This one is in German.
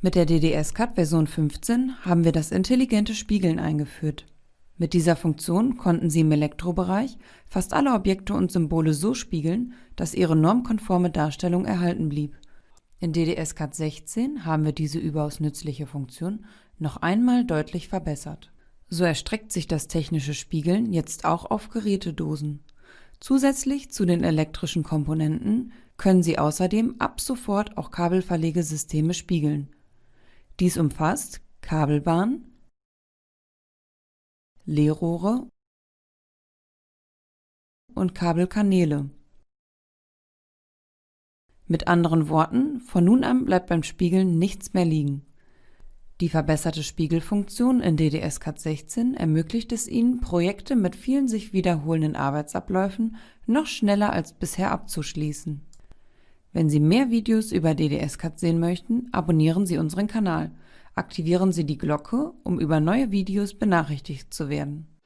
Mit der DDS-CAD Version 15 haben wir das intelligente Spiegeln eingeführt. Mit dieser Funktion konnten Sie im Elektrobereich fast alle Objekte und Symbole so spiegeln, dass ihre normkonforme Darstellung erhalten blieb. In DDS-CAD 16 haben wir diese überaus nützliche Funktion noch einmal deutlich verbessert. So erstreckt sich das technische Spiegeln jetzt auch auf Gerätedosen. Zusätzlich zu den elektrischen Komponenten können Sie außerdem ab sofort auch Kabelverlegesysteme spiegeln dies umfasst Kabelbahn, Leerrohre und Kabelkanäle. Mit anderen Worten, von nun an bleibt beim Spiegeln nichts mehr liegen. Die verbesserte Spiegelfunktion in DDS-CAD 16 ermöglicht es Ihnen, Projekte mit vielen sich wiederholenden Arbeitsabläufen noch schneller als bisher abzuschließen wenn Sie mehr Videos über DDS-CAD sehen möchten, abonnieren Sie unseren Kanal. Aktivieren Sie die Glocke, um über neue Videos benachrichtigt zu werden